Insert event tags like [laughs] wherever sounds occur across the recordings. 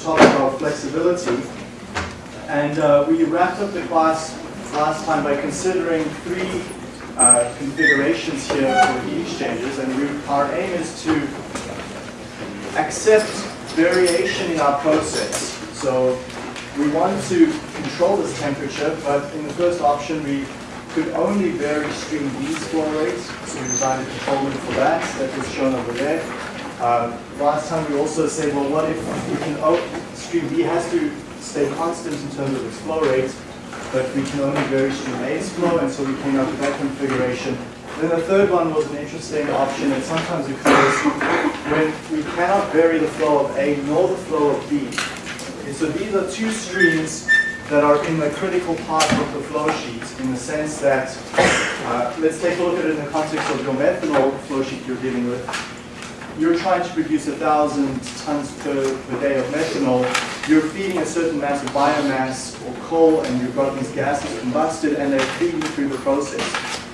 topic of flexibility. And uh, we wrapped up the class last time by considering three uh, configurations here for heat exchangers. And we, our aim is to accept variation in our process. So we want to control this temperature, but in the first option we could only vary stream B's flow rate. So we designed a controller for that. That was shown over there. Uh, last time we also said, well, what if we can, oh, stream B has to stay constant in terms of its flow rate, but we can only vary stream A's flow, and so we came up with that configuration. Then the third one was an interesting option, and sometimes occurs when we cannot vary the flow of A nor the flow of B. Okay, so these are two streams that are in the critical part of the flow sheet in the sense that, uh, let's take a look at it in the context of your methanol flow sheet you're dealing with. You're trying to produce a thousand tons per, per day of methanol. You're feeding a certain mass of biomass or coal and you've got these gases combusted and they're feeding through the process.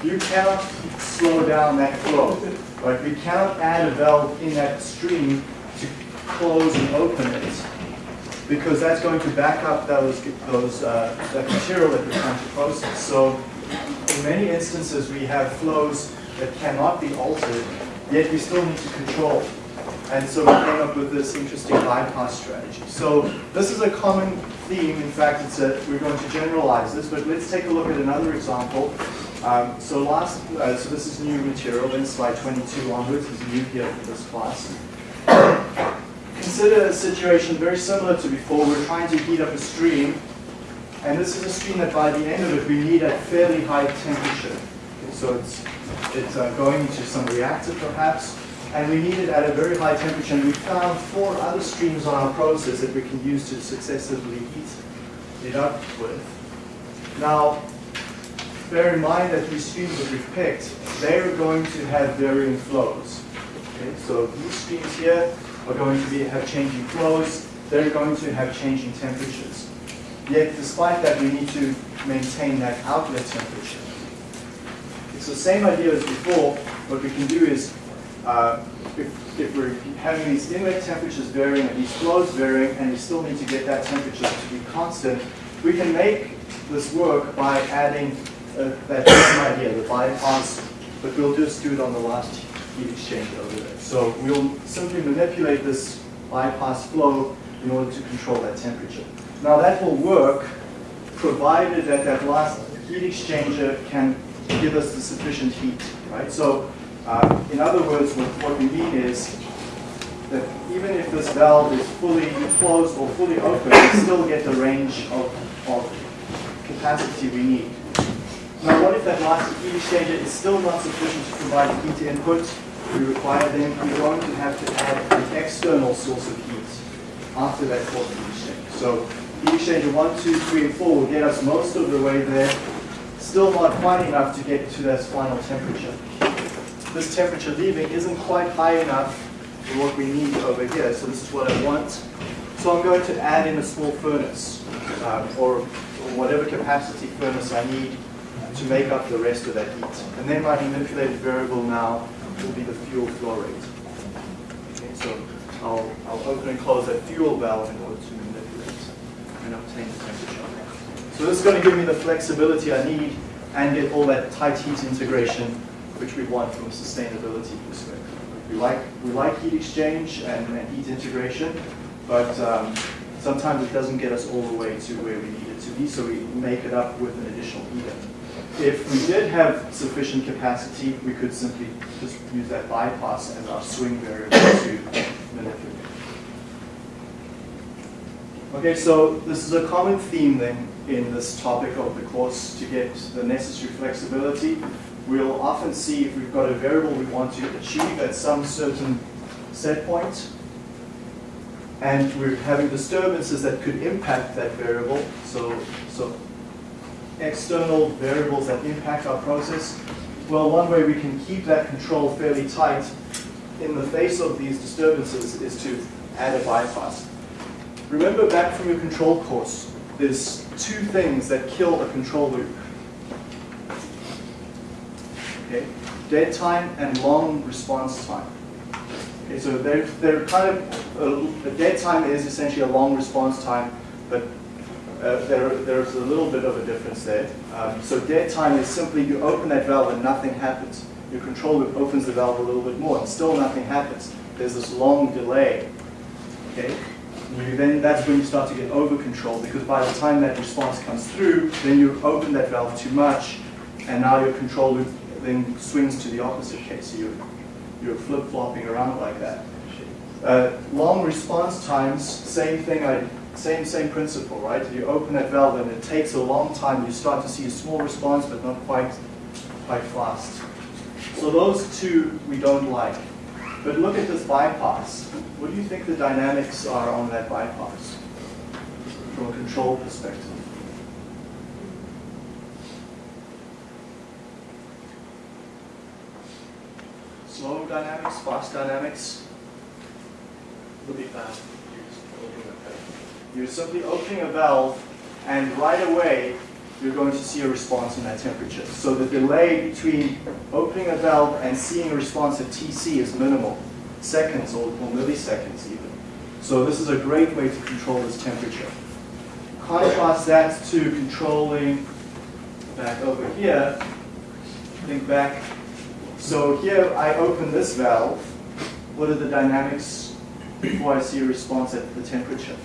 You cannot slow down that flow. Right? We cannot add a valve in that stream to close and open it because that's going to back up those, those, uh, that material that we're trying to process. So in many instances we have flows that cannot be altered, yet we still need to control. And so we came up with this interesting bypass strategy. So this is a common theme. In fact, it's a, we're going to generalize this, but let's take a look at another example. Um, so last, uh, so this is new material, then slide 22 onwards is new here for this class consider a situation very similar to before. We're trying to heat up a stream, and this is a stream that by the end of it we need at fairly high temperature. So it's, it's uh, going into some reactor perhaps, and we need it at a very high temperature. And we found four other streams on our process that we can use to successively heat it up with. Now, bear in mind that these streams that we've picked, they're going to have varying flows. Okay, so these streams here are going to be, have changing flows, they're going to have changing temperatures. Yet, despite that, we need to maintain that outlet temperature. The same idea as before. What we can do is, uh, if, if, we're having these inlet temperatures varying and these flows varying, and we still need to get that temperature to be constant, we can make this work by adding uh, that same idea, the bypass, but we'll just do it on the last heat exchanger over there. So we'll simply manipulate this bypass flow in order to control that temperature. Now that will work provided that that last heat exchanger can give us the sufficient heat, right? So uh, in other words, what, what we mean is that even if this valve is fully closed or fully open, we still get the range of, of capacity we need. Now what if that last heat exchanger is still not sufficient to provide the heat input we require then we're going to have to add an external source of heat after that fourth heat exchanger. So heat exchanger 1, 2, 3, and 4 will get us most of the way there, still not quite enough to get to that final temperature. This temperature leaving isn't quite high enough for what we need over here, so this is what I want. So I'm going to add in a small furnace, um, or, or whatever capacity furnace I need to make up the rest of that heat. And then my manipulated variable now will be the fuel flow rate. Okay, so I'll, I'll open and close that fuel valve in order to manipulate and obtain the temperature. So this is going to give me the flexibility I need and get all that tight heat integration which we want from a sustainability perspective. We like, we like heat exchange and, and heat integration, but um, sometimes it doesn't get us all the way to where we need it to be, so we make it up with an additional heater. If we did have sufficient capacity, we could simply just use that bypass as our swing variable to manipulate. Okay, so this is a common theme then in this topic of the course to get the necessary flexibility. We'll often see if we've got a variable we want to achieve at some certain set point, and we're having disturbances that could impact that variable. So, so external variables that impact our process? Well, one way we can keep that control fairly tight in the face of these disturbances is to add a bypass. Remember back from your control course, there's two things that kill a control loop. Okay? Dead time and long response time. Okay, so they're, they're kind of, uh, a dead time is essentially a long response time, but uh, there, there's a little bit of a difference there. Um, so dead time is simply you open that valve and nothing happens. Your control loop opens the valve a little bit more and still nothing happens. There's this long delay. Okay? Then that's when you start to get over control because by the time that response comes through, then you open that valve too much and now your control loop then swings to the opposite case. So you're, you're flip-flopping around like that. Uh, long response times, same thing, I, same, same principle, right? You open that valve and it takes a long time. You start to see a small response, but not quite, quite fast. So those two we don't like. But look at this bypass. What do you think the dynamics are on that bypass from a control perspective? Slow dynamics, fast dynamics? Will be fast. You're simply opening a valve and right away you're going to see a response in that temperature. So the delay between opening a valve and seeing a response at TC is minimal, seconds or, or milliseconds even. So this is a great way to control this temperature. Contrast that to controlling back over here. Think back. So here I open this valve. What are the dynamics before I see a response at the temperature?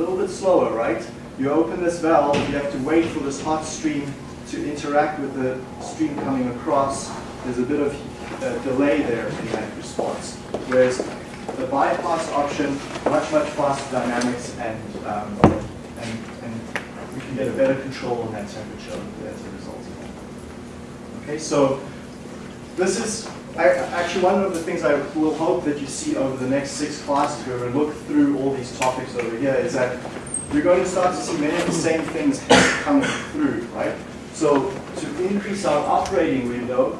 Little bit slower, right? You open this valve, you have to wait for this hot stream to interact with the stream coming across. There's a bit of uh, delay there in that response. Whereas the bypass option, much, much faster dynamics and, um, and, and we can get a better control on that temperature as a result of that. Okay, so this is actually, one of the things I will hope that you see over the next six classes, where to look through all these topics over here, is that you're going to start to see many of the same things coming through, right? So to increase our operating window,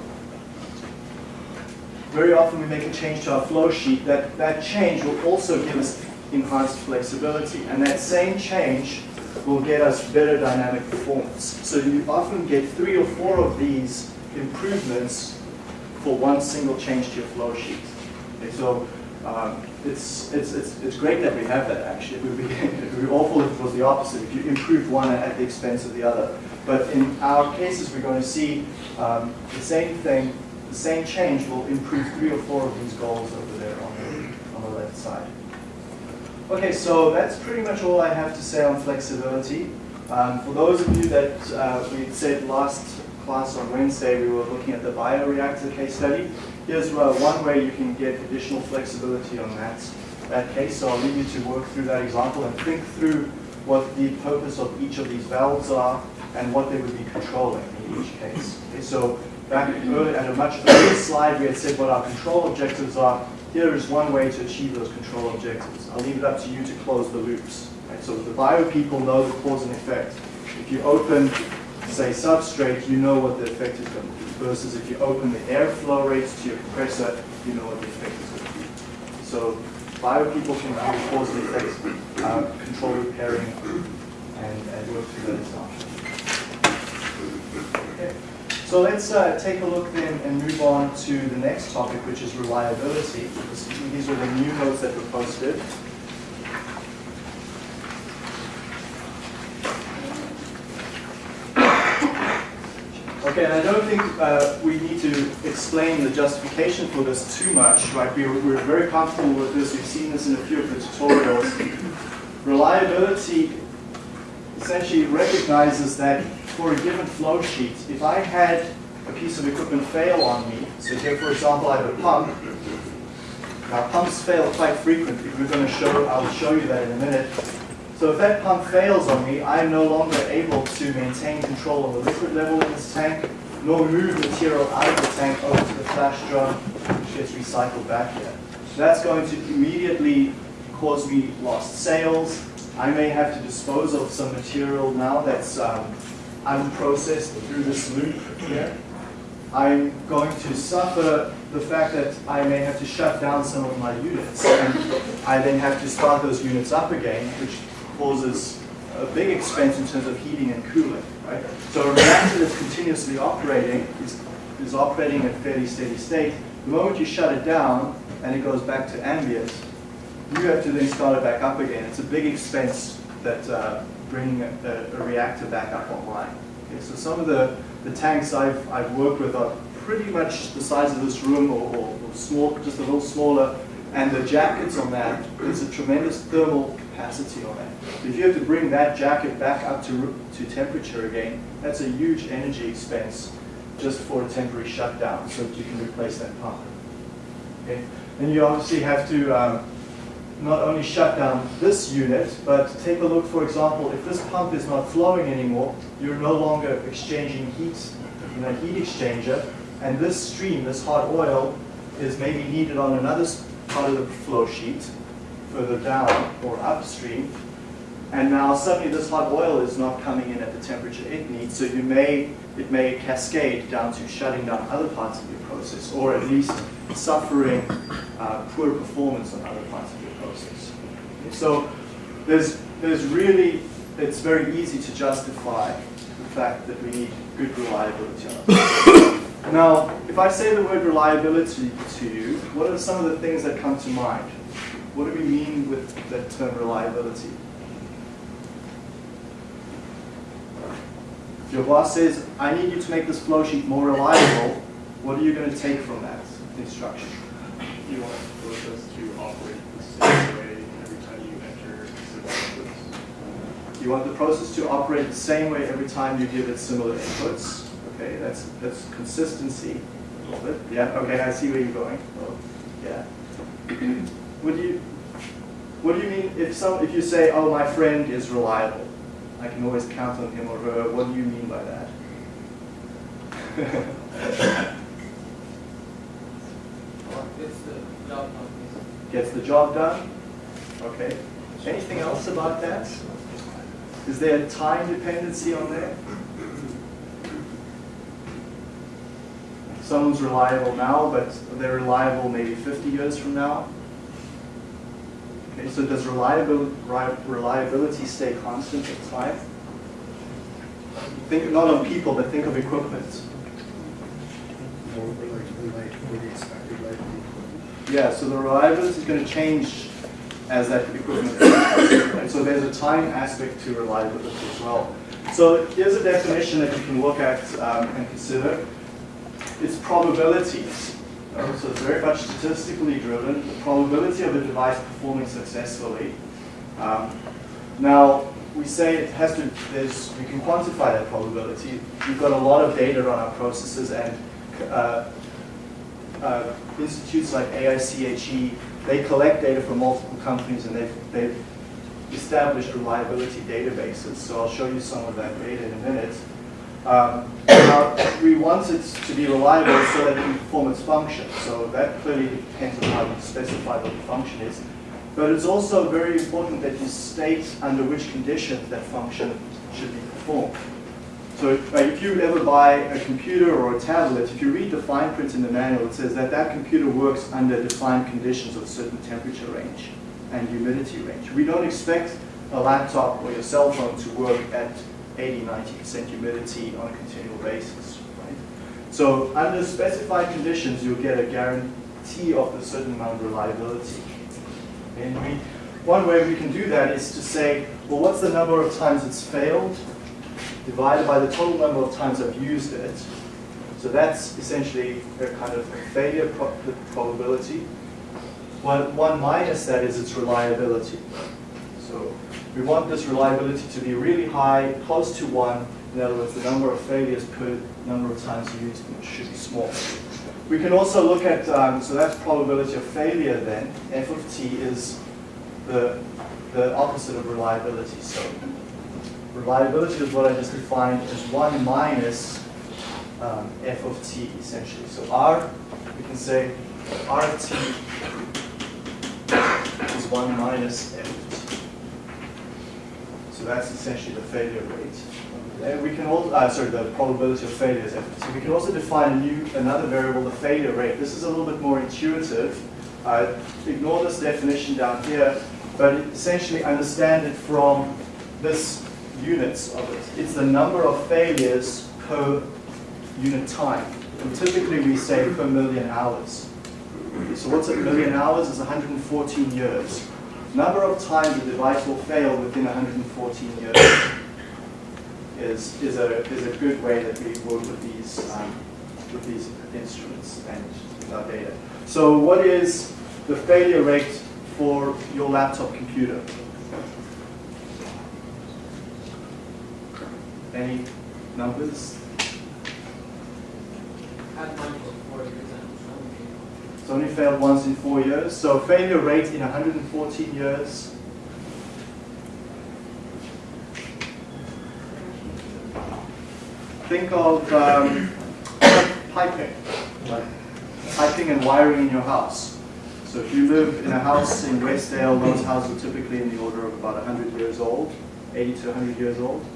very often we make a change to our flow sheet. That, that change will also give us enhanced flexibility, and that same change will get us better dynamic performance. So you often get three or four of these improvements for one single change to your flow sheet. Okay, so um, it's, it's, it's, it's great that we have that actually. It would, be, [laughs] it would be awful if it was the opposite, if you improve one at the expense of the other. But in our cases, we're going to see um, the same thing, the same change will improve three or four of these goals over there on the, on the left side. Okay, so that's pretty much all I have to say on flexibility. Um, for those of you that uh, we said last class on Wednesday, we were looking at the bioreactor case study. Here's uh, one way you can get additional flexibility on that, that case. So I'll leave you to work through that example and think through what the purpose of each of these valves are and what they would be controlling in each case. Okay, so back early, at a much earlier slide, we had said what our control objectives are. Here is one way to achieve those control objectives. I'll leave it up to you to close the loops. Right? So the bio people know the cause and effect. If you open say substrate, you know what the effect is going to be. Versus if you open the airflow rates to your compressor, you know what the effect is going to be. So bio people can do cause and effect uh, control repairing and, and work through that example. Okay. So let's uh, take a look then and move on to the next topic, which is reliability. These are the new notes that were posted. Okay, and I don't think uh, we need to explain the justification for this too much, right? We're, we're very comfortable with this. We've seen this in a few of the tutorials. Reliability essentially recognizes that for a given flow sheet, if I had a piece of equipment fail on me, so here for example I have a pump, now pumps fail quite frequently. We're going to show, I'll show you that in a minute. So if that pump fails on me, I'm no longer able to maintain control of the liquid level in this tank, nor move material out of the tank over to the flash drum, which gets recycled back here. That's going to immediately cause me lost sales. I may have to dispose of some material now that's um, unprocessed through this loop here. I'm going to suffer the fact that I may have to shut down some of my units. And I then have to start those units up again, which causes a big expense in terms of heating and cooling. Right? So a reactor that's continuously operating is is operating at fairly steady state. The moment you shut it down and it goes back to ambient, you have to then start it back up again. It's a big expense that uh, bringing a, a, reactor back up online. Okay, so some of the, the tanks I've, I've worked with are pretty much the size of this room or, or, or small, just a little smaller. And the jackets on that, there's a tremendous thermal capacity on that. If you have to bring that jacket back up to, to temperature again, that's a huge energy expense just for a temporary shutdown so that you can replace that pump. Okay? And you obviously have to um, not only shut down this unit, but take a look, for example, if this pump is not flowing anymore, you're no longer exchanging heat in a heat exchanger, and this stream, this hot oil, is maybe needed on another part of the flow sheet, further down or upstream, and now suddenly this hot oil is not coming in at the temperature it needs, so you may, it may cascade down to shutting down other parts of your process, or at least suffering uh, poor performance on other parts of your process. So there's, there's really, it's very easy to justify the fact that we need good reliability Now, if I say the word reliability to you, what are some of the things that come to mind? What do we mean with that term reliability? If your boss says, I need you to make this flow sheet more reliable, what are you going to take from that instruction? You want the process to operate the same way every time you enter similar inputs. You want the process to operate the same way every time you give it similar inputs. Okay, that's that's consistency. A little bit. Yeah. Okay, I see where you're going. Oh, yeah. [clears throat] what do you What do you mean if some if you say, "Oh, my friend is reliable"? I can always count on him or her. What do you mean by that? Gets the job done. Gets the job done. Okay. Anything else about that? Is there a time dependency on there? Someone's reliable now, but they're reliable maybe 50 years from now. Okay, so does reliability, stay constant at time? Think not of people, but think of equipment. Yeah, so the reliability is going to change as that equipment. [coughs] And so there's a time aspect to reliability as well. So here's a definition that you can look at um, and consider. It's probabilities. Uh, so it's very much statistically driven, the probability of a device performing successfully. Um, now, we say it has to, there's, we can quantify that probability. We've got a lot of data on our processes and uh, uh, institutes like AICHE, they collect data from multiple companies and they've, they've established reliability databases. So I'll show you some of that data in a minute. Um, we want it to be reliable so that it can perform its function. So that clearly depends on how you specify what the function is. But it's also very important that you state under which conditions that function should be performed. So if, uh, if you ever buy a computer or a tablet, if you read the fine print in the manual, it says that that computer works under defined conditions of certain temperature range and humidity range. We don't expect a laptop or your cell phone to work at 80, 90% humidity on a continual basis. Right? So under specified conditions, you'll get a guarantee of a certain amount of reliability. And we, one way we can do that is to say, well, what's the number of times it's failed divided by the total number of times I've used it. So that's essentially a kind of failure pro probability. One, one minus that is its reliability. So we want this reliability to be really high, close to one. In other words, the number of failures per number of times used should be small. We can also look at, um, so that's probability of failure then. F of t is the, the opposite of reliability. So reliability is what I just defined as 1 minus um, f of t, essentially. So r, we can say r of t is 1 minus f so that's essentially the failure rate. And we can also, uh, sorry, the probability of failure is So we can also define a new, another variable, the failure rate. This is a little bit more intuitive. Uh, ignore this definition down here, but essentially understand it from this units of it. It's the number of failures per unit time. and typically we say per million hours. So what's a million hours is 114 years. Number of times a device will fail within 114 years is, is, a, is a good way that we work with these, um, with these instruments and with our data. So what is the failure rate for your laptop computer? Any numbers? Had mine for four years and it's only It's only failed once in four years. So failure rate in 114 years. Think of um, piping, like piping and wiring in your house. So if you live in a house in Westdale, those houses are typically in the order of about 100 years old, 80 to 100 years old.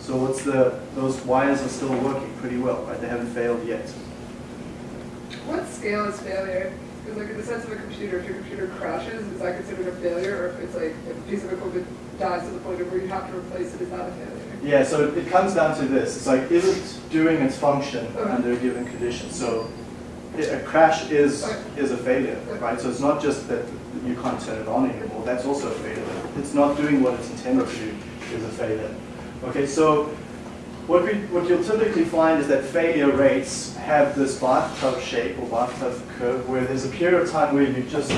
So what's the, those wires are still working pretty well, right? They haven't failed yet. What scale is failure? Because like in the sense of a computer, if your computer crashes, is that considered a failure? Or if it's like, if a piece of equipment dies to the point of where you have to replace it, is that a failure? Yeah, so it comes down to this. It's like, is it doing its function Okay. under a given condition? So a crash is, is a failure, right? So it's not just that you can't turn it on anymore, that's also a failure. It's not doing what it's intended to do is a failure. Okay, so what we, what you'll typically find is that failure rates have this bathtub shape or bathtub curve where there's a period of time where you just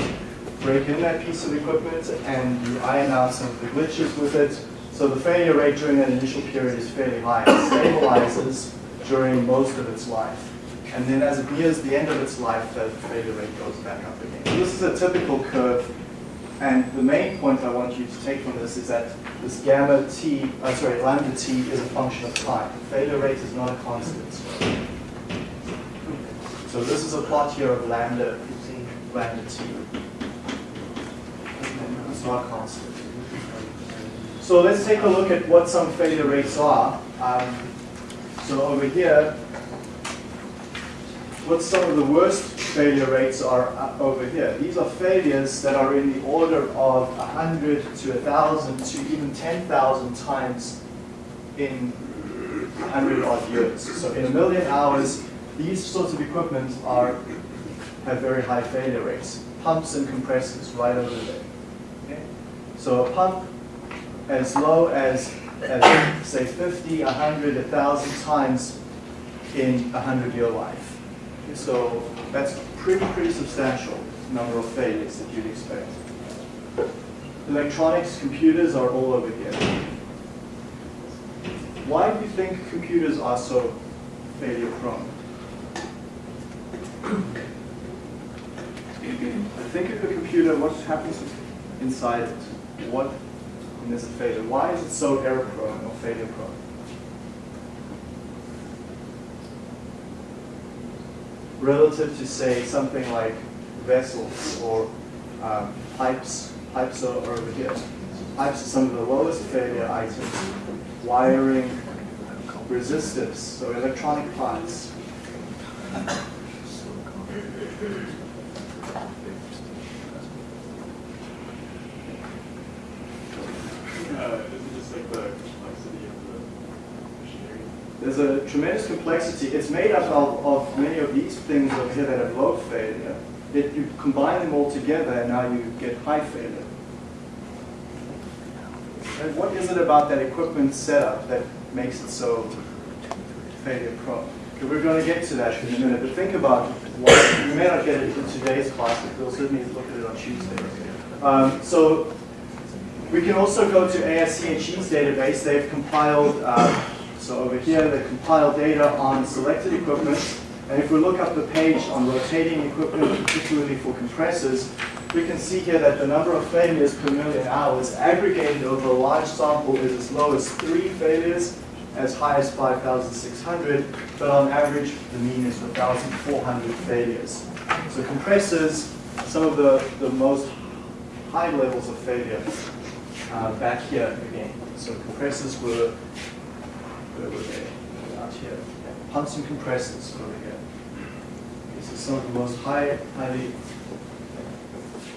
break in that piece of equipment and you iron out some of the glitches with it. So the failure rate during that initial period is fairly high. It stabilizes during most of its life. And then as it nears the end of its life, the failure rate goes back up again. So this is a typical curve. And the main point I want you to take from this is that this gamma t, uh, sorry, lambda t is a function of time. The failure rate is not a constant. So this is a plot here of lambda, lambda t. It's not a constant. So let's take a look at what some failure rates are. Um, so over here, what some of the worst failure rates are uh, over here. These are failures that are in the order of 100 to 1,000 to even 10,000 times in 100 odd years. So in a million hours, these sorts of equipment are have very high failure rates. Pumps and compressors right over there. Okay? So a pump as low as, as say 50, 100, 1,000 times in a 100-year life. So that's pretty, pretty substantial number of failures that you'd expect. Electronics, computers are all over here. Why do you think computers are so failure prone? Think of a computer, what happens inside it? What is a failure, why is it so error prone or failure prone? Relative to say something like vessels or um, pipes, pipes are are over here. Pipes are some of the lowest failure items. Wiring, resistors, so electronic parts. Uh, is it just like the complexity of the machinery? There's a tremendous complexity. It's made up of, of many of these things over here that have low failure. That you combine them all together and now you get high failure. And what is it about that equipment setup that makes it so failure prone? Okay, we're going to get to that in a minute, but think about why. We may not get it in today's class, but we'll certainly look at it on Tuesday. Um, so we can also go to asc ASCHE's database. They've compiled, uh, so over here, they compile data on selected equipment. And if we look up the page on rotating equipment, particularly for compressors, we can see here that the number of failures per million hours aggregated over a large sample is as low as three failures, as high as 5,600, but on average, the mean is 1,400 failures. So compressors, some of the, the most high levels of failure uh, back here again. So compressors were, were they? Out here. Pumps and compressors over here. This is some of the most high, highly,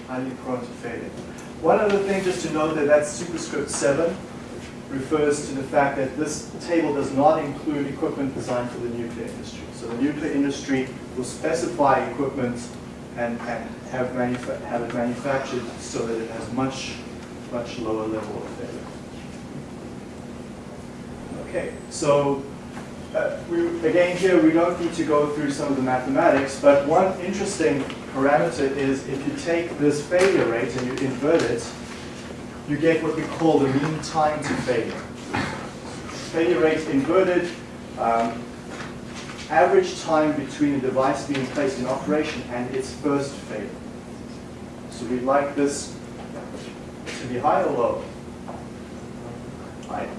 highly prone to failure. One other thing just to know that that's superscript 7. refers to the fact that this table does not include equipment designed for the nuclear industry. So the nuclear industry will specify equipment and, and have, have it manufactured so that it has much, much lower level of failure. Okay, so uh, we, again here we don't need to go through some of the mathematics, but one interesting parameter is if you take this failure rate and you invert it, you get what we call the mean time to failure. Failure rate inverted, um, average time between a device being placed in operation and its first failure. So we'd like this to be high or low? High.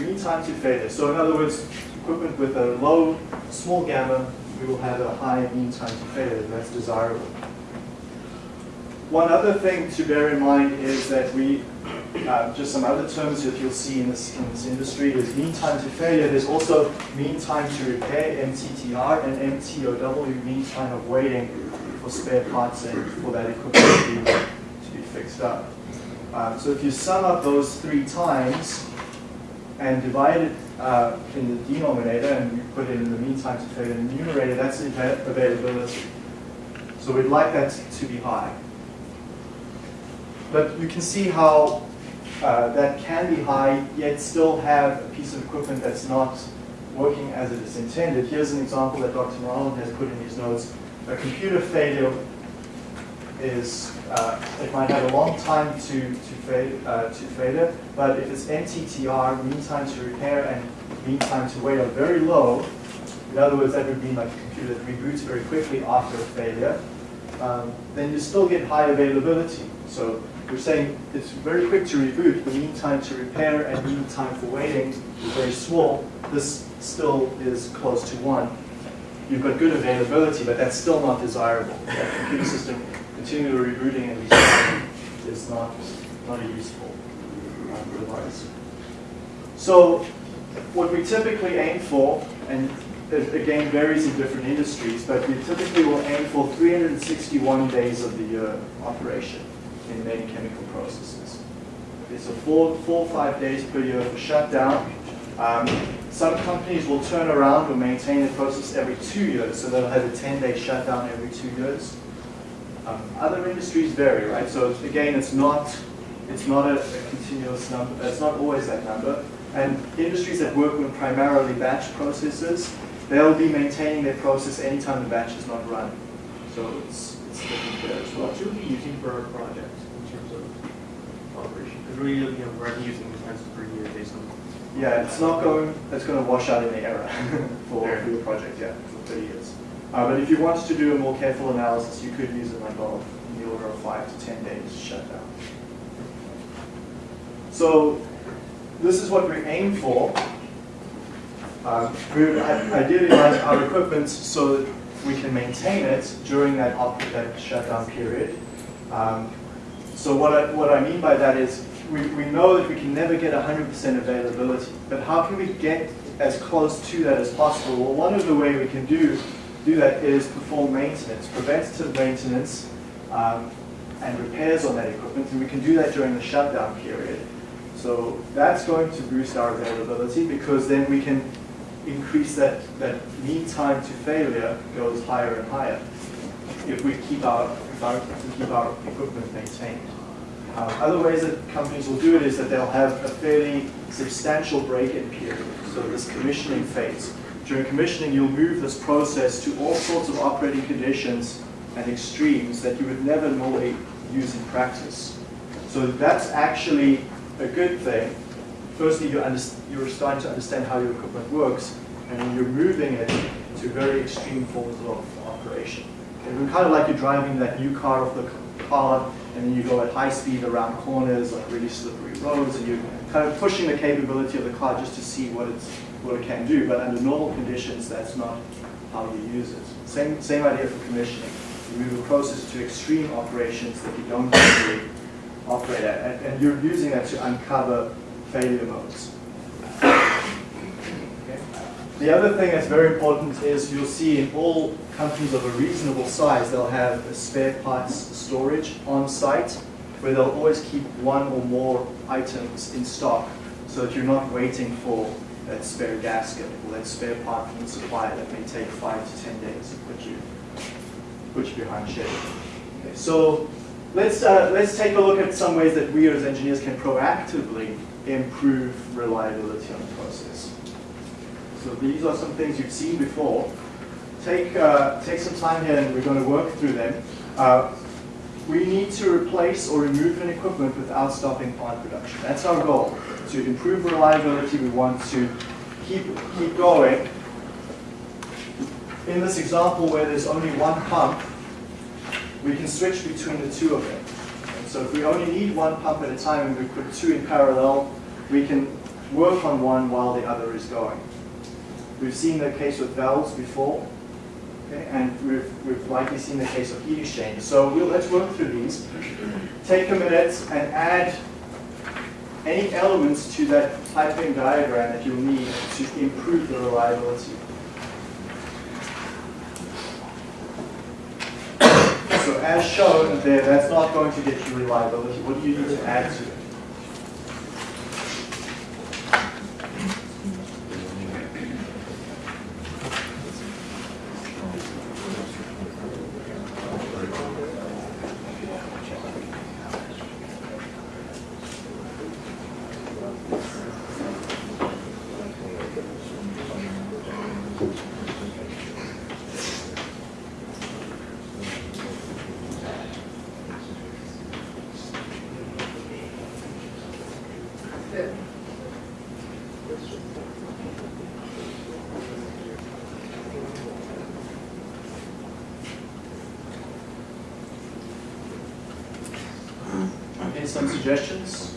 Mean time to failure. So in other words, equipment with a low, small gamma, we will have a high mean time to failure. That's desirable. One other thing to bear in mind is that we, uh, just some other terms that you'll see in this, in this industry is mean time to failure. There's also mean time to repair, MTTR, and MTOW, mean time of waiting for spare parts and for that equipment to be, to be fixed up. Um, so if you sum up those three times and divide it uh, in the denominator and you put it in the mean to failure in the numerator, that's availability. So we'd like that to be high. But you can see how uh, that can be high, yet still have a piece of equipment that's not working as it is intended. Here's an example that Dr. Ronald has put in his notes. A computer failure is, uh, it might have a long time to, to, fail, uh, to failure, but if it's MTTR, mean time to repair and mean time to wait are very low, in other words, that would mean like a computer that reboots very quickly after a failure, um, then you still get high availability. So we're saying it's very quick to reboot, the mean time to repair and mean time for waiting is very small. This still is close to one. You've got good availability, but that's still not desirable. That computer system continually rebooting and is not, not a useful device. So what we typically aim for, and it again varies in different industries, but we typically will aim for 361 days of the year operation in many chemical processes. It's a four, four five days per year for shutdown. Um, some companies will turn around or maintain the process every two years, so they'll have a 10-day shutdown every two years. Um, other industries vary, right? So again, it's not it's not a, a continuous number. It's not always that number. And industries that work with primarily batch processes, they'll be maintaining their process anytime the batch is not run. So it's it's different there as well. What should we be using for our project in terms of operation? Because we're looking at revenues and expenses per year based on. Yeah, it's not going. It's going to wash out in the error [laughs] for, for your project. Yeah, for 30 years. Uh, but if you wanted to do a more careful analysis, you could use it like well, in the order of five to 10 days shutdown. So this is what we aim for. We would i- ideally our equipment so that we can maintain it during that, that shutdown period. Um, so what I, what I mean by that is we, we know that we can never get 100% availability, but how can we get as close to that as possible? Well, one of the way we can do, do that is perform maintenance, preventative maintenance um, and repairs on that equipment, and we can do that during the shutdown period. So that's going to boost our availability because then we can increase that, that mean time to failure goes higher and higher if we keep our, if our, if keep our equipment maintained. Um, other ways that companies will do it is that they'll have a fairly substantial break-in period, so this commissioning phase. During commissioning, you'll move this process to all sorts of operating conditions and extremes that you would never normally use in practice. So that's actually a good thing. Firstly, you you're starting to understand how your equipment works, and you're moving it to very extreme forms of operation. And kind of like you're driving that new car off the car, and then you go at high speed around corners, like really slippery roads, and you're kind of pushing the capability of the car just to see what it's what it can do. But under normal conditions, that's not how you use it. Same same idea for commissioning. You move a process to extreme operations that you don't usually operate at, and, and you're using that to uncover failure modes. The other thing that's very important is you'll see in all companies of a reasonable size, they'll have a spare parts storage on site where they'll always keep one or more items in stock so that you're not waiting for that spare gasket or that spare part from the supplier that may take five to 10 days to put you, put you behind schedule. Okay, so let's, uh, let's take a look at some ways that we as engineers can proactively improve reliability on the process. So these are some things you've seen before. Take, uh, take some time here and we're going to work through them. Uh, we need to replace or remove an equipment without stopping plant production. That's our goal. To improve reliability, we want to keep, keep going. In this example where there's only one pump, we can switch between the two of them. So if we only need one pump at a time and we put two in parallel, we can work on one while the other is going. We've seen the case with valves before. Okay, and we've, we've likely seen the case of heat exchange. So we'll, let's work through these. Take a minute and add any elements to that piping diagram that you'll need to improve the reliability. [coughs] So as shown there, that's not going to get you reliability. What do you need to add to it? Fit. Okay, some suggestions?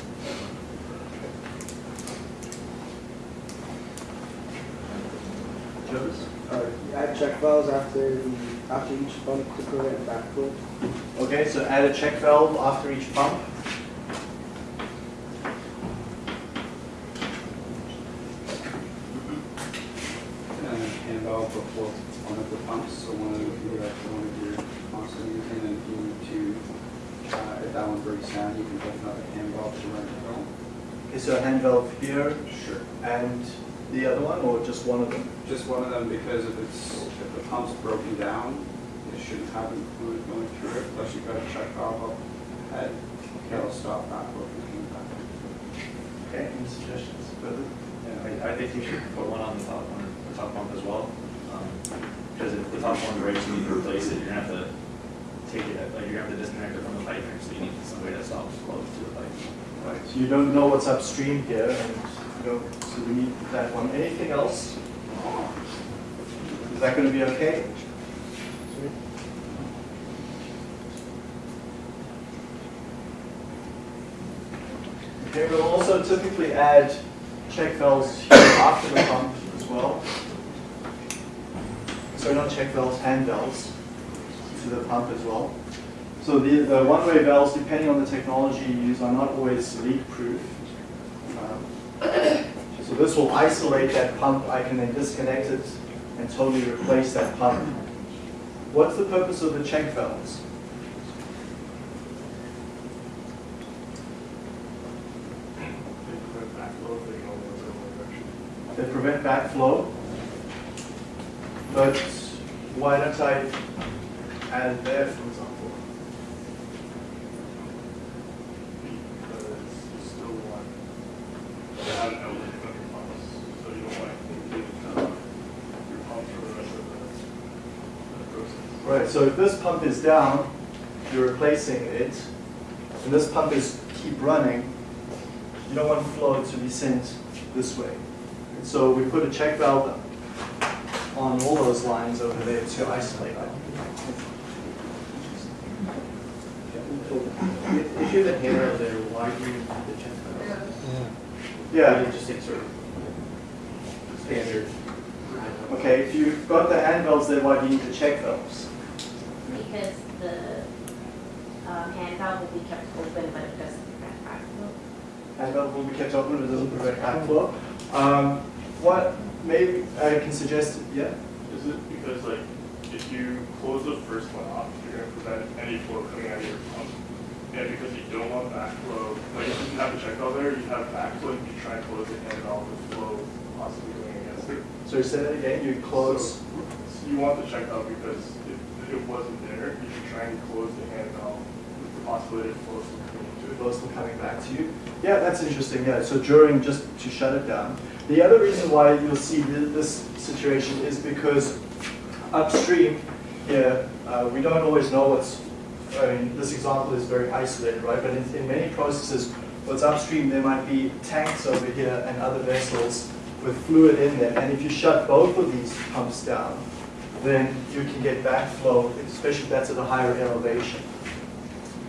Jonas? Uh, add check valves after the, after each pump to prevent backflow. Okay, so add a check valve after each pump. and hand valve before one of the pumps, so one of the, you have one of your pumps and using, and if you need to, uh, if that one breaks down, you can put another hand valve to run it home. Okay, so a hand valve here Sure. and the other one, or just one of them? Just one of them, because if it's, if the pump's broken down, it shouldn't have any fluid going through it, plus you've got a check valve up ahead, that'll stop backflow from coming back. Okay, any suggestions further? Yeah, I, I think you should put one on the top one, the top pump as well. Um, Because if the top one breaks, you need to replace it, you're gonna have to take it, like, gonna have to disconnect it from the piping, so you need some way that stops flow to the pipe. Right, so you don't know what's upstream here, and you don't, so we need that one. Anything else? Is that gonna be okay? Okay, we'll also typically add check valves here after the pump as well. So not check valves, hand valves to the pump as well. So the, the one-way valves, depending on the technology you use, are not always leak-proof. Um, [coughs] So this will isolate that pump. I can then disconnect it and totally replace that pump. What's the purpose of the check valves? They prevent backflow. But why don't I add it there, for example? Right, so if this pump is down, you're replacing it, and this pump is keep running, you don't want flow to be sent this way. And so we put a check valve on all those lines over there to isolate that. If if you have a hand valve there, why do you have the check valve? Yeah. Yeah, You just take sort of standard. okay, if you've got the hand valves there, why do you need the check valves? Because the um, hand valve will be kept open, but it doesn't prevent backflow. Hand valve will be kept open, but it doesn't prevent backflow. Um, what, maybe I can suggest, yeah? Is it because like, if you close the first one off, you're gonna prevent any flow coming out of your pump? And because you don't want backflow, like if you have the check valve there, you have backflow, you try and close the hand valve the flow possibly going against it. So you say that again, you close, So You want the check valve because if it wasn't there, you should try and close the hand valve with the possibility of flow from coming into it. flows from coming back to you. Yeah, that's interesting, yeah, so during, just to shut it down. The other reason why you'll see this situation is because upstream here, uh, we don't always know what's, I mean, this example is very isolated, right? But in, in many processes, what's upstream, there might be tanks over here and other vessels with fluid in there. And if you shut both of these pumps down, then you can get backflow, especially if that's at a higher elevation.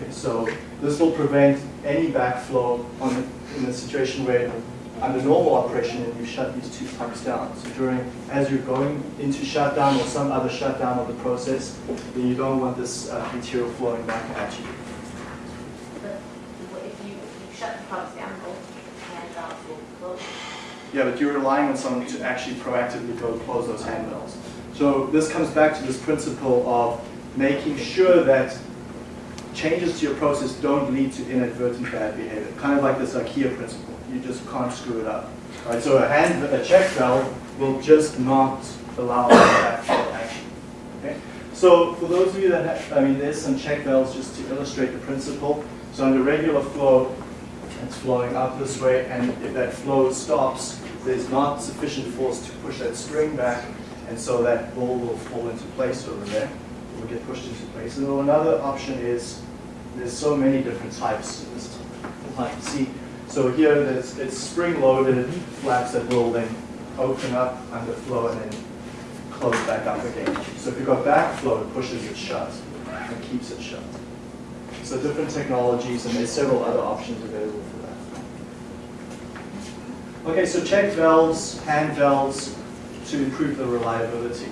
Okay, so this will prevent any backflow on the, in a situation where under normal operation and you shut these two pumps down. So during, as you're going into shutdown or some other shutdown of the process, then you don't want this uh, material flowing back at you. But if you, if you shut the pumps down, both hand valves will close. Yeah, but you're relying on someone to actually proactively go close those hand valves. So this comes back to this principle of making sure that changes to your process don't lead to inadvertent bad behavior. Kind of like this IKEA principle. You just can't screw it up. Right? So a hand, a check valve will just not allow that action. Okay? So for those of you that have, I mean, there's some check valves just to illustrate the principle. So under regular flow, it's flowing up this way, and if that flow stops, there's not sufficient force to push that string back, and so that ball will fall into place over there. It will get pushed into place. And then another option is, there's so many different types. This type C. So here, there's, it's spring-loaded flaps that will then open up under flow and then close back up again. So if you've got backflow, it pushes it shut and keeps it shut. So different technologies, and there's several other options available for that. Okay, so check valves, hand valves to improve the reliability.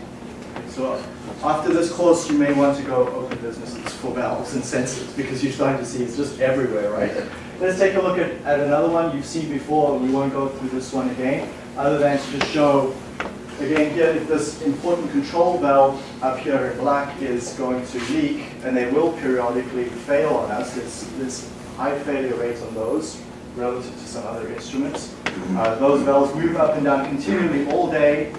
So after this course, you may want to go open businesses for valves and sensors because you're starting to see it's just everywhere, right? Let's take a look at, at another one you've seen before. We won't go through this one again, other than to just show, again, here, this important control valve up here in black is going to leak, and they will periodically fail on us, there's, there's high failure rates on those relative to some other instruments. Uh, those valves move up and down continually all day,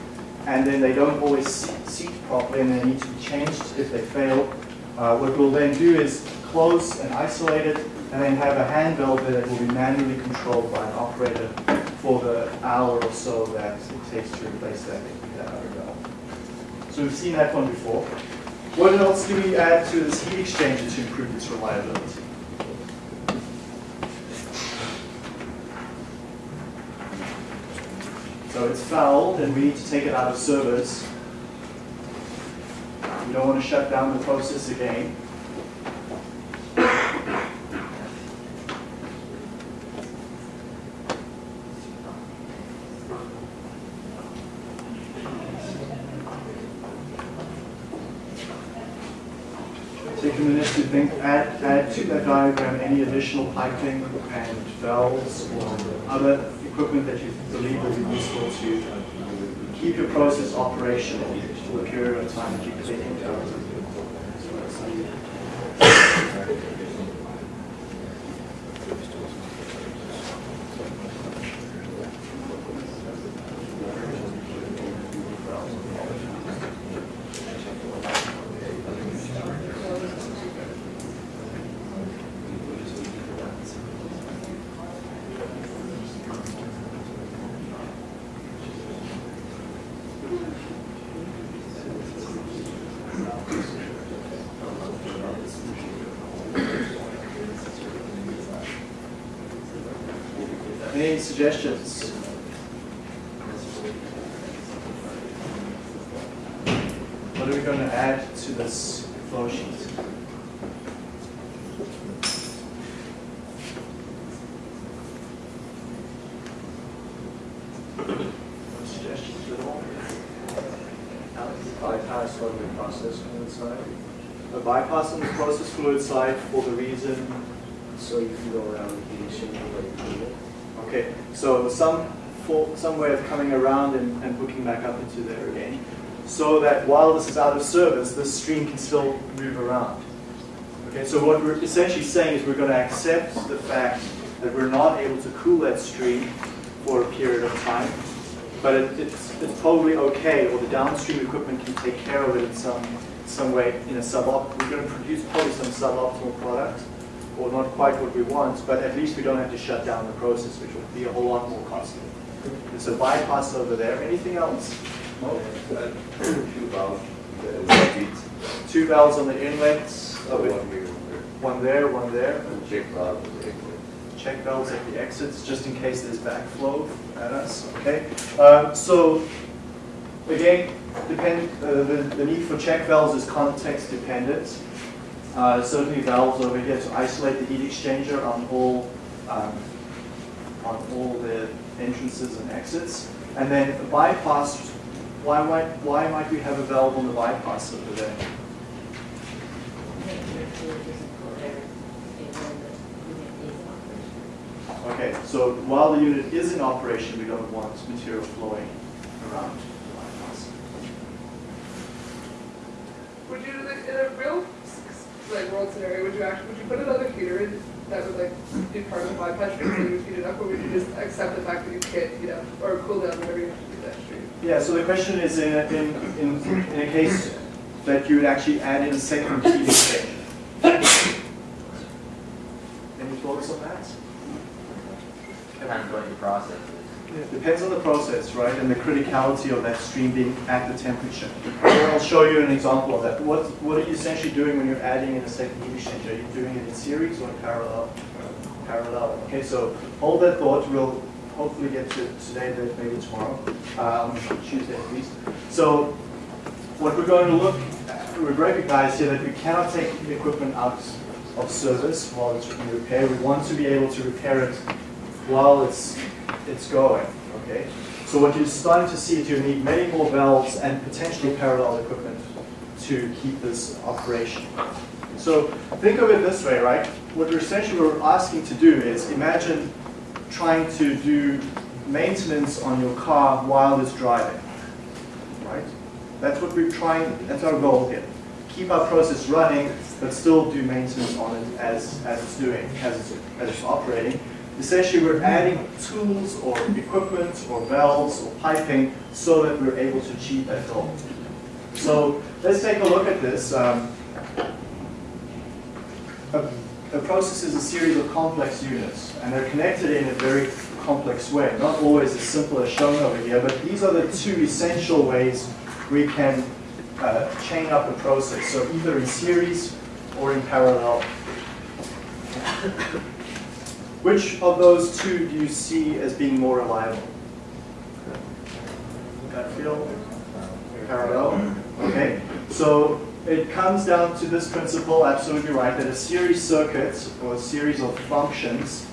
and then they don't always se- seat properly, and they need to be changed if they fail. Uh, what we'll then do is close and isolate it, and then have a hand valve that will be manually controlled by an operator for the hour or so that it takes to replace that, that other valve. So we've seen that one before. What else do we add to this heat exchanger to improve its reliability? So it's fouled and we need to take it out of service. We don't want to shut down the process again. Take a minute to think, add, add to that diagram any additional piping and valves or other equipment that you believe will be useful to keep your process operational for the period of time. That you out. Any suggestions? What are we going to add to this flow sheet? No Suggestions at all? Bypass on the process fluid side, A bypass on the process fluid side for the reason, so you can go around the heat exchanger like you okay, so some, some way of coming around and, and hooking back up into there again, so that while this is out of service, this stream can still move around. Okay, so what we're essentially saying is we're going to accept the fact that we're not able to cool that stream for a period of time, but it, it's, it's probably okay, or the downstream equipment can take care of it in some, some way in a subopt. We're going to produce probably some suboptimal product, or not quite what we want, but at least we don't have to shut down the process, which would be a whole lot more costly. There's a bypass over there. Anything else? No? Two valves, Two valves on the inlets, it. one here, one there, one there. and check valve is exit. check valves at the exits, just in case there's backflow at us, okay? Uh, So, again, depend, uh, the, the need for check valves is context dependent. Uh, Certainly valves over here to isolate the heat exchanger on all, um, on all the entrances and exits. And then the bypass, why might, why might we have a valve on the bypass over there? Okay, so while the unit is in operation, we don't want material flowing around the bypass. Would you, in a real, like, world scenario, would you actually, would you put another heater in that would, like, be part of the bypass stream so you would heat it up, or would you just accept the fact that you can't heat up, or cool down whatever you have to do that stream? Yeah, so the question is in, a- in, in, in a case that you would actually add in a second heat exchanger. Any thoughts on that? Depends what your process is. Depends on the process, right, and the criticality of that stream being at the temperature. I'll show you an example of that. What, what are you essentially doing when you're adding in a second heat exchanger? Are you doing it in series or in parallel? Parallel. Okay, so hold that thought. We'll hopefully get to today, maybe tomorrow, um, Tuesday at least. So what we're going to look, at, we recognize here that we cannot take equipment out of service while it's in repair. We want to be able to repair it while it's, it's going, okay? So what you're starting to see is you need many more valves and potentially parallel equipment to keep this operation. So think of it this way, right? What we're essentially we're asking to do is imagine trying to do maintenance on your car while it's driving, right? That's what we're trying, that's our goal here. Keep our process running, but still do maintenance on it as, as it's doing, as it's, as it's operating. Essentially, we're adding tools or equipment or valves or piping so that we're able to achieve that goal. So let's take a look at this. Um, a, a process is a series of complex units, and they're connected in a very complex way. Not always as simple as shown over here, but these are the two essential ways we can uh, chain up a process. So either in series or in parallel. Which of those two do you see as being more reliable? Gut feel? Parallel? Okay, so it comes down to this principle, absolutely right, that a series circuit or a series of functions,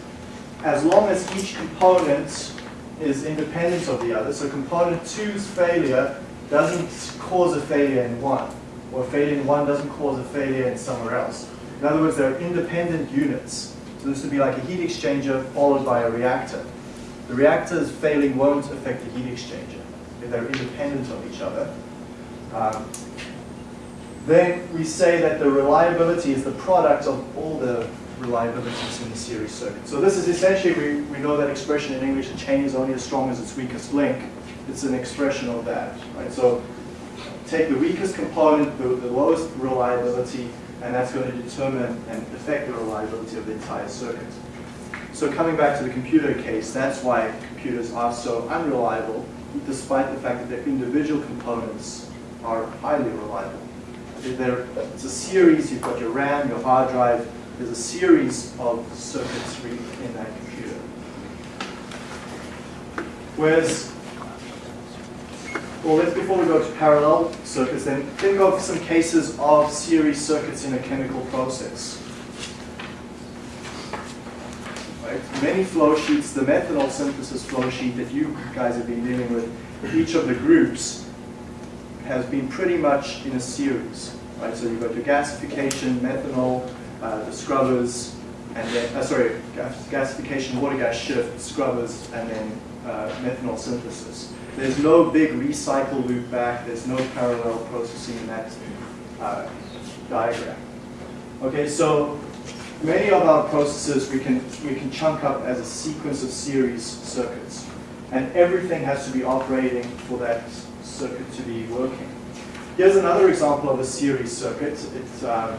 as long as each component is independent of the other, so component two's failure doesn't cause a failure in one, or failure in one doesn't cause a failure in somewhere else. In other words, they're independent units. So this would be like a heat exchanger followed by a reactor. The reactor's failing won't affect the heat exchanger if they're independent of each other. Um, then we say that the reliability is the product of all the reliabilities in the series circuit. So this is essentially, we, we know that expression in English, a chain is only as strong as its weakest link. It's an expression of that, right? So take the weakest component, the, the lowest reliability, and that's going to determine and affect the reliability of the entire circuit. So coming back to the computer case, that's why computers are so unreliable, despite the fact that their individual components are highly reliable. There, it's a series, you've got your RAM, your hard drive, there's a series of circuitry in that computer. Whereas, well, let's, before we go to parallel circuits, then think of some cases of series circuits in a chemical process. Right? Many flow sheets, the methanol synthesis flow sheet that you guys have been dealing with, each of the groups has been pretty much in a series. Right? So you've got your gasification, methanol, uh, the scrubbers, and then, uh, sorry, gas, gasification, water gas shift, scrubbers, and then uh, methanol synthesis. There's no big recycle loop back, there's no parallel processing in that uh, diagram. Okay, so many of our processes we can, we can chunk up as a sequence of series circuits. And everything has to be operating for that circuit to be working. Here's another example of a series circuit. It's, um,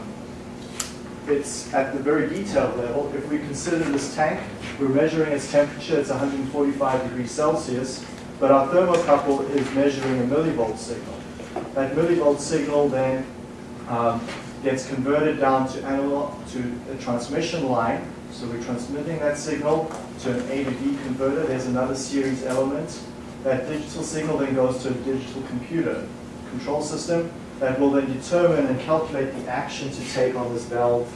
it's at the very detailed level. If we consider this tank, we're measuring its temperature, it's 145 degrees Celsius, but our thermocouple is measuring a millivolt signal. That millivolt signal then um, gets converted down to analog to a transmission line. So we're transmitting that signal to an A to D converter. There's another series element. That digital signal then goes to a digital computer control system that will then determine and calculate the action to take on this valve.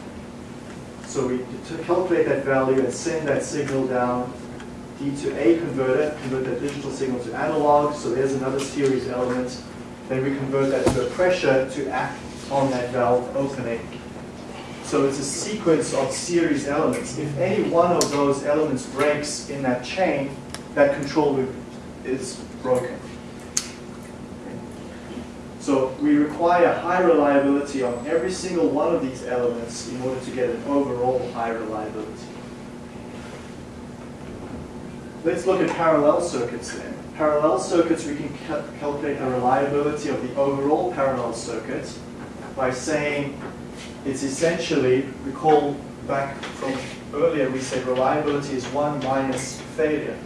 So we calculate that value and send that signal down D to A converter, convert that digital signal to analog. So there's another series element. Then we convert that to a pressure to act on that valve opening. So it's a sequence of series elements. If any one of those elements breaks in that chain, that control loop is broken. So we require high reliability on every single one of these elements in order to get an overall high reliability. Let's look at parallel circuits then. Parallel circuits, we can cal calculate the reliability of the overall parallel circuit by saying it's essentially, recall back from earlier, we said reliability is 1 minus failure.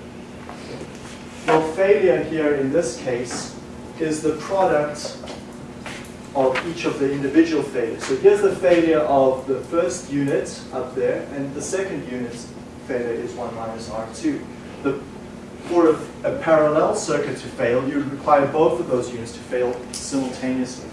Well, failure here in this case is the product of each of the individual failures. So here's the failure of the first unit up there, and the second unit's failure is 1 minus R2. The, for a, a parallel circuit to fail, you require both of those units to fail simultaneously.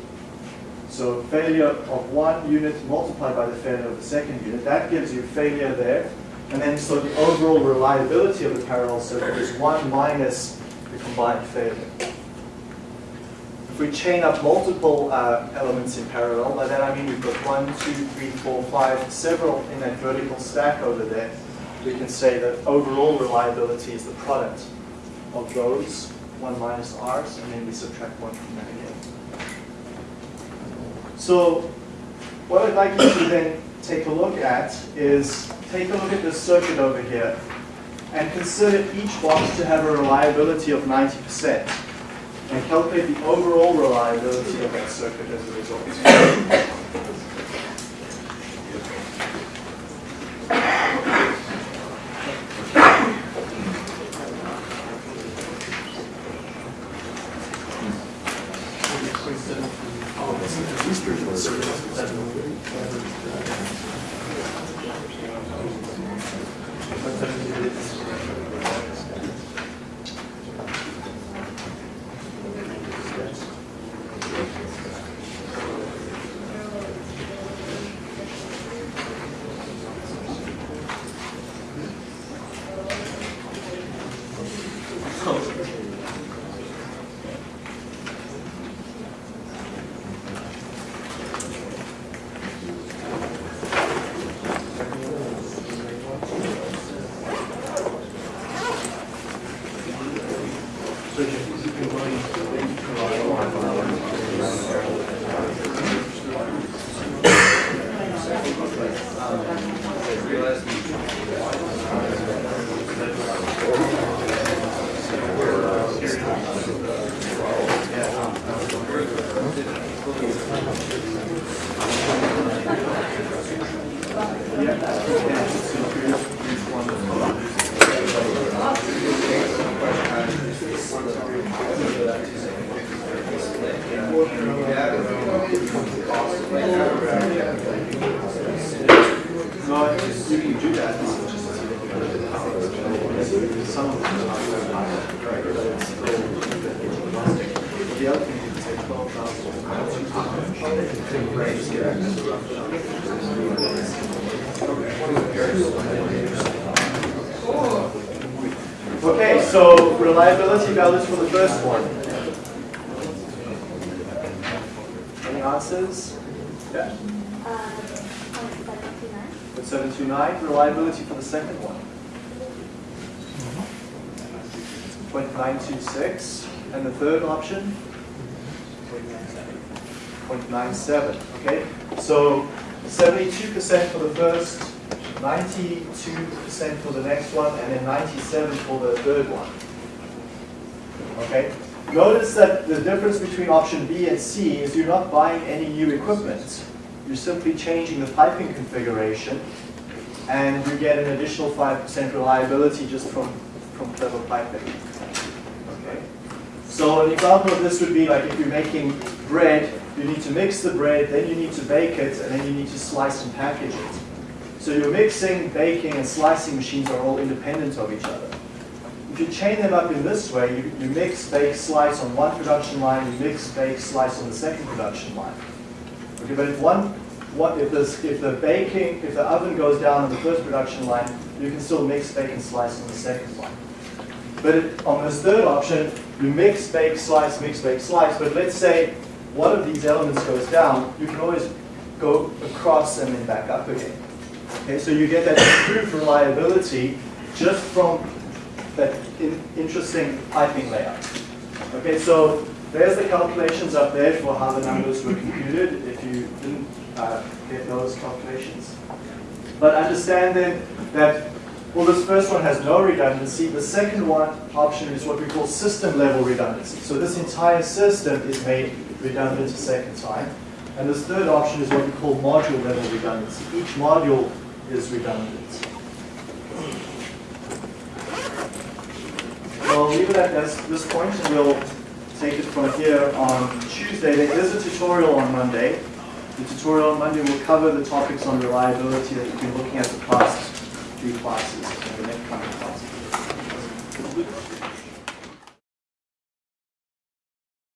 So failure of one unit multiplied by the failure of the second unit, that gives you failure there. And then so the overall reliability of the parallel circuit is 1 minus the combined failure. If we chain up multiple uh, elements in parallel, by that I mean we've got one, two, three, four, five, several in that vertical stack over there, we can say that overall reliability is the product of those, 1 minus r's, and then we subtract 1 from that again. So what I'd like you to then take a look at is take a look at this circuit over here and consider each box to have a reliability of 90% and calculate the overall reliability of that circuit as a result. Reliability for the first one. Any answers? Yeah. Uh, With 729, reliability for the second one. 0.926, and the third option? 0.97, okay? So Seventy-two percent for the first, ninety-two percent for the next one, and then ninety-seven for the third one. Okay? Notice that the difference between option B and C is you're not buying any new equipment. You're simply changing the piping configuration, and you get an additional 5% reliability just from, from clever piping. Okay? So an example of this would be like if you're making bread, you need to mix the bread, then you need to bake it, and then you need to slice and package it. So your mixing, baking, and slicing machines are all independent of each other. If you chain them up in this way, you, you mix, bake, slice on one production line, you mix, bake, slice on the second production line. Okay, but if one, what if this, if the baking, if the oven goes down on the first production line, you can still mix, bake, and slice on the second one. But on this third option, you mix, bake, slice, mix, bake, slice. But let's say one of these elements goes down, you can always go across and then back up again. Okay, so you get that improved reliability just from that in, interesting piping layout. Okay, so there's the calculations up there for how the numbers were computed if you didn't uh, get those calculations. But understand then that, well, this first one has no redundancy. The second one option is what we call system level redundancy. So this entire system is made redundant a second time. And this third option is what we call module level redundancy. Each module is redundant. Well, leave it at this, this point, and we'll take it from here on Tuesday. There is a tutorial on Monday. The tutorial on Monday will cover the topics on reliability that you've been looking at the past few classes, and the next coming classes.